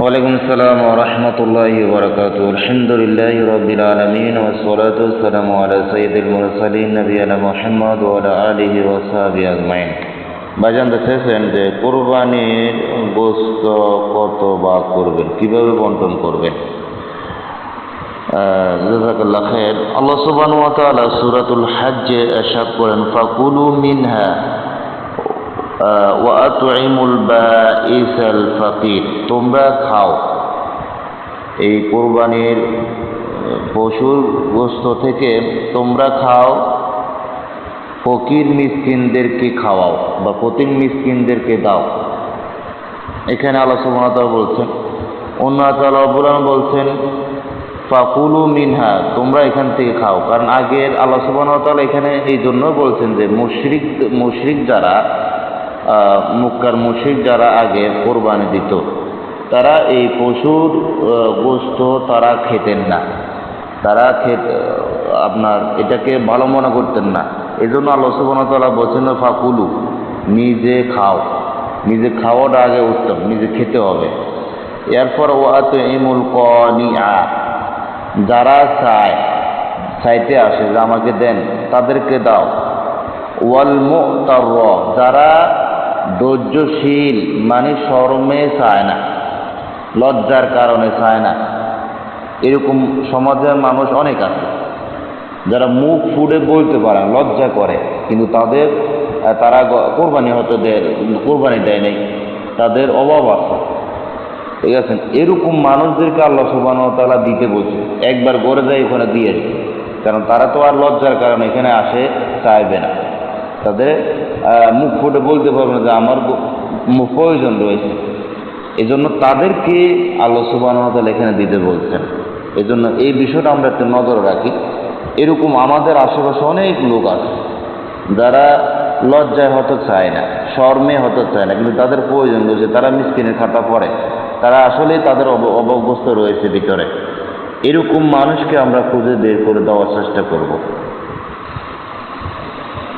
ওয়ালাইকুম আসসালাম ورحمة الله وبركاته الحمد لله رب العالمين والصلاة والسلام على سيد المرسلين نبينا محمد وعلى آله وصحبه أجمعين ভাইজান দেখেছেন যে কোরবানির গোস্ত কত বা করবেন কিভাবে বন্টন করবেন জাজাকাল্লাহ খের আল্লাহ সুবহান ওয়া তাআলা সূরাতুল হজ্জে ইরশাদ করেন ফাকুলু মিনহা তোমরা খাও। এই কোরবানির পশুর গোস্ত থেকে তোমরা খাও, ফকির মিসকিনদেরকে খাওয়াও বা ফতির মিসকিনদেরকে দাও। এখানে আল্লাহ বলছেন, অন্য তাআলা বলছেন, ফাকুলু মিনহা, তোমরা এখান থেকে খাও। কারণ আগের আল্লাহ সুবহানাহু এখানে এই জন্য বলছেন যে, মুশরিক মুশরিক যারা মুক্কার মুশরিক যারা আগে কোরবানি দিত, তারা এই পশুর গোস্ত তারা খেতেন না। তারা খেতে আপনার এটাকে ভালো মনে করতেন না। এই জন্য আল্লাহ সুবহানাহু বলছেন, ফাকুলু, নিজে খাও। নিজে খাওয়াটা আগে উত্তম, নিজে খেতে হবে। এরপর ওয়াত ইমুল কনিয়া যারা চায়, চাইতে আসে যে আমাকে দেন, তাদেরকে দাও। ওয়াল মুতার যারা ধৈর্যশীল মানে শরমে চায় না, লজ্জার কারণে চায় না। এরকম সমাজের মানুষ অনেক আছে, যারা মুখ ফুটে বলতে পারে লজ্জা করে, কিন্তু তাদের তারা কোরবানি হতে দেয় কোরবানি দেয় নেই, তাদের অভাব আছে। ঠিক আছে? এরকম মানুষদেরকে আল্লাহ সুবাহ তালা দিতে বলছে, একবার গড়ে যায় ওখানে দিয়ে কারণ তারা তো আর লজ্জার কারণে এখানে আসে, চাইবে না। তাদের মুখ ফুটে বলতে পারবে না যে আমার মুখ প্রয়োজন রয়েছে। এই জন্য তাদেরকে আল্লাহ সুবাহ এখানে দিতে বলছেন। এই জন্য এই বিষয়টা আমরা একটু নজর রাখি। এরকম আমাদের আশেপাশে অনেক লোক আছে, যারা লজ্জায় হতে চায় না, শর্মে হতে চায় না, কিন্তু তাদের প্রয়োজন রয়েছে। তারা মিসকিনের খাতা পড়ে। তারা আসলেই তাদের অবগ্রস্ত রয়েছে ভিতরে। এরকম মানুষকে আমরা খুঁজে বের করে দেওয়ার চেষ্টা করব।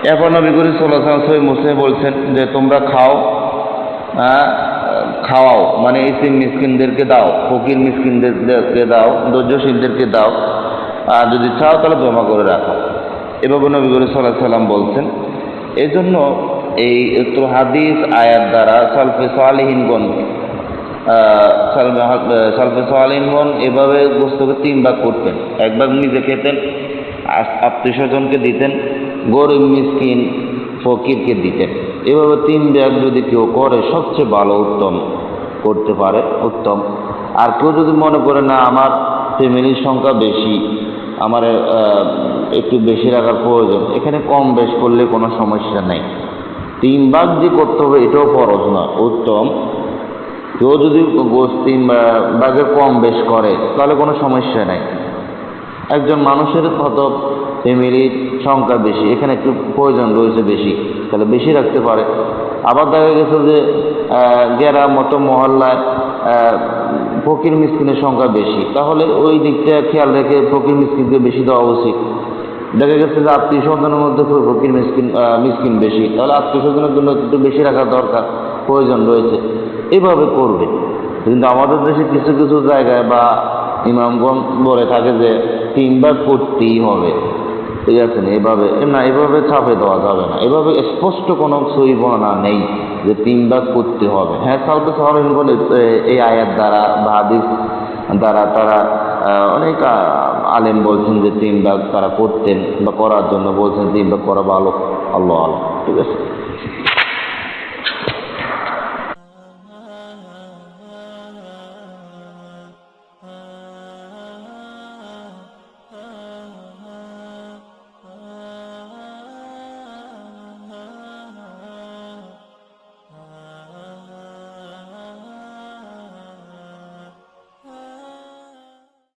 এরপর নবী করিম সাল্লাহ সই মুসলিম বলছেন যে, তোমরা খাও খাওয়াও মানে ইসিম মিসকিনদেরকে দাও, ফকির মিসকিনদেরকে দাও, ধৈর্যশীলদেরকে দাও, আর যদি চাও তাহলে জমা করে রাখো। এভাবে নবী করিম সাল্লাহ সাল্লাম বলছেন। এই জন্য এই হাদিস আয়াত দ্বারা সালফে সালেহীনগণ সালফে সালেহীনগণ এভাবে গোস্তকে তিন ভাগ করতেন। এক ভাগ নিজে খেতেন আত্মীয় স্বজনকে দিতেন গরিব মিসকিন ফকিরকে দিতেন এভাবে তিন ব্যাগ যদি কেউ করে, সবচেয়ে ভালো উত্তম, করতে পারে, উত্তম। আর কেউ যদি মনে করে, না, আমার ফ্যামিলির সংখ্যা বেশি, আমার একটু বেশি রাখার প্রয়োজন। এখানে কম বেশ করলে কোনো সমস্যা নেই। তিন ভাগ যে করতে হবে, এটাও ফরজ না উত্তম। কেউ যদি গোস তিন ভাগের কম বেশ করে, তাহলে কোনো সমস্যা নেই। একজন মানুষের কত ফ্যামিলির সংখ্যা বেশি, এখানে একটু প্রয়োজন রয়েছে বেশি, তাহলে বেশি রাখতে পারে। আবার দেখা গেছে যে গেরা মতো মহল্লায় ফকির মিসকিনের সংখ্যা বেশি। তাহলে ওই দিকটা খেয়াল রেখে ফকির মিসকিনকে বেশি দেওয়া উচিত। দেখা গেছে যে আত্মীয় স্বজনের মধ্যে ফকির মিসকিন মিসকিন বেশি। তাহলে আত্মীয় স্বজনের জন্য একটু বেশি রাখার দরকার, প্রয়োজন রয়েছে। এভাবে করবে। কিন্তু আমাদের দেশে কিছু কিছু জায়গায় বা ইমামগণ বলে থাকে যে তিনবার করতেই হবে। ঠিক আছে এভাবে না, এভাবে চাপে দেওয়া যাবে না। এভাবে স্পষ্ট কোনো সই বর্ণনা নেই যে তিন ভাগ করতে হবে। হ্যাঁ সাউথে সাহাবিন বলে এই আয়াত দ্বারা বা দ্বারা তারা অনেক আলেম বলছেন যে তিন ভাগ তারা করতেন বা করার জন্য বলছেন তিন ভাগ করা ভালো। আল্লাহ আল্লাহ ঠিক আছে?